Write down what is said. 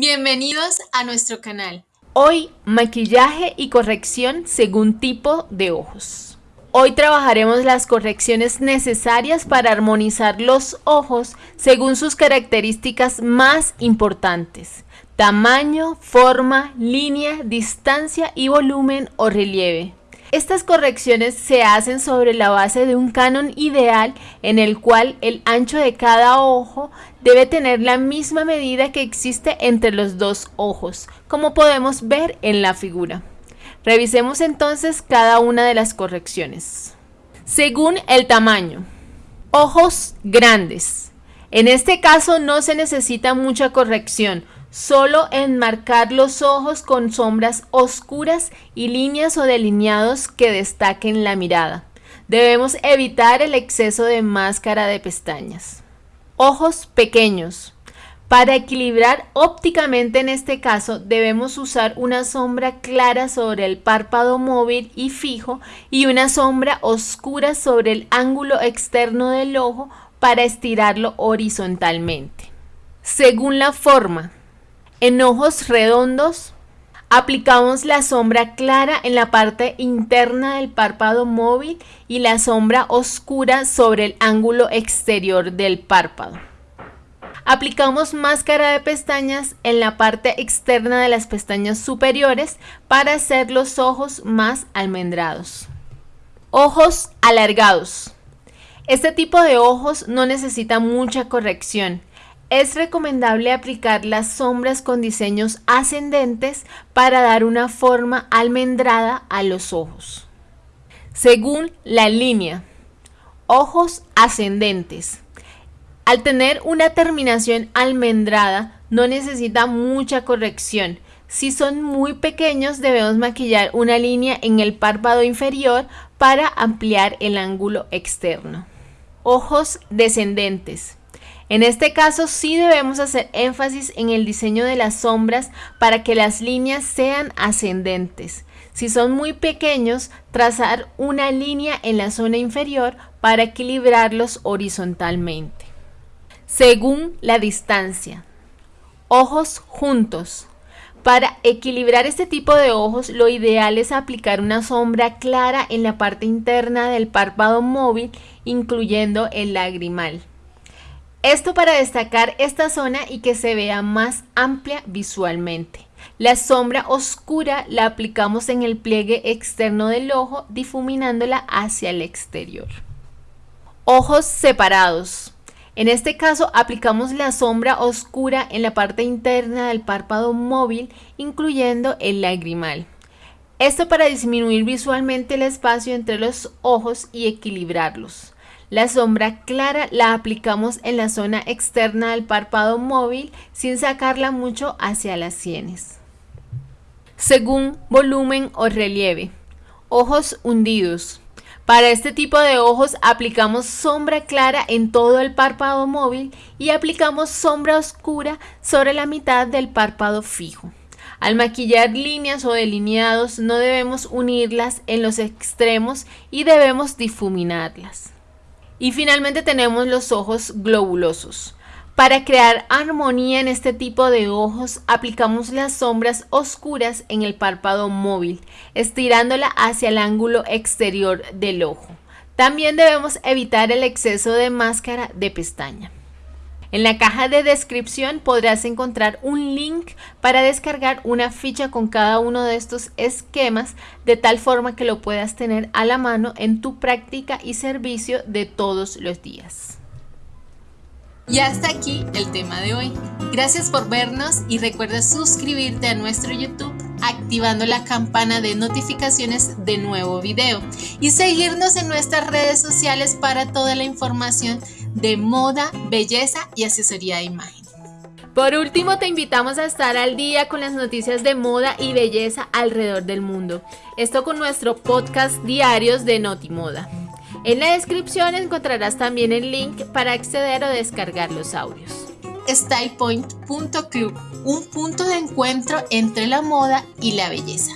Bienvenidos a nuestro canal. Hoy, maquillaje y corrección según tipo de ojos. Hoy trabajaremos las correcciones necesarias para armonizar los ojos según sus características más importantes. Tamaño, forma, línea, distancia y volumen o relieve. Estas correcciones se hacen sobre la base de un canon ideal en el cual el ancho de cada ojo debe tener la misma medida que existe entre los dos ojos, como podemos ver en la figura. Revisemos entonces cada una de las correcciones. Según el tamaño. Ojos grandes. En este caso no se necesita mucha corrección, Solo enmarcar los ojos con sombras oscuras y líneas o delineados que destaquen la mirada. Debemos evitar el exceso de máscara de pestañas. Ojos pequeños. Para equilibrar ópticamente en este caso debemos usar una sombra clara sobre el párpado móvil y fijo y una sombra oscura sobre el ángulo externo del ojo para estirarlo horizontalmente. Según la forma, en ojos redondos, aplicamos la sombra clara en la parte interna del párpado móvil y la sombra oscura sobre el ángulo exterior del párpado. Aplicamos máscara de pestañas en la parte externa de las pestañas superiores para hacer los ojos más almendrados. Ojos alargados. Este tipo de ojos no necesita mucha corrección es recomendable aplicar las sombras con diseños ascendentes para dar una forma almendrada a los ojos. Según la línea, ojos ascendentes. Al tener una terminación almendrada, no necesita mucha corrección. Si son muy pequeños, debemos maquillar una línea en el párpado inferior para ampliar el ángulo externo. Ojos descendentes. En este caso sí debemos hacer énfasis en el diseño de las sombras para que las líneas sean ascendentes. Si son muy pequeños, trazar una línea en la zona inferior para equilibrarlos horizontalmente. Según la distancia. Ojos juntos. Para equilibrar este tipo de ojos, lo ideal es aplicar una sombra clara en la parte interna del párpado móvil, incluyendo el lagrimal. Esto para destacar esta zona y que se vea más amplia visualmente. La sombra oscura la aplicamos en el pliegue externo del ojo, difuminándola hacia el exterior. Ojos separados. En este caso aplicamos la sombra oscura en la parte interna del párpado móvil, incluyendo el lagrimal. Esto para disminuir visualmente el espacio entre los ojos y equilibrarlos. La sombra clara la aplicamos en la zona externa del párpado móvil sin sacarla mucho hacia las sienes. Según volumen o relieve. Ojos hundidos. Para este tipo de ojos aplicamos sombra clara en todo el párpado móvil y aplicamos sombra oscura sobre la mitad del párpado fijo. Al maquillar líneas o delineados no debemos unirlas en los extremos y debemos difuminarlas. Y finalmente tenemos los ojos globulosos. Para crear armonía en este tipo de ojos, aplicamos las sombras oscuras en el párpado móvil, estirándola hacia el ángulo exterior del ojo. También debemos evitar el exceso de máscara de pestaña. En la caja de descripción podrás encontrar un link para descargar una ficha con cada uno de estos esquemas de tal forma que lo puedas tener a la mano en tu práctica y servicio de todos los días. Y hasta aquí el tema de hoy. Gracias por vernos y recuerda suscribirte a nuestro YouTube activando la campana de notificaciones de nuevo video y seguirnos en nuestras redes sociales para toda la información de moda, belleza y asesoría de imagen. Por último, te invitamos a estar al día con las noticias de moda y belleza alrededor del mundo. Esto con nuestro podcast diarios de Notimoda. En la descripción encontrarás también el link para acceder o descargar los audios. StylePoint.club, un punto de encuentro entre la moda y la belleza.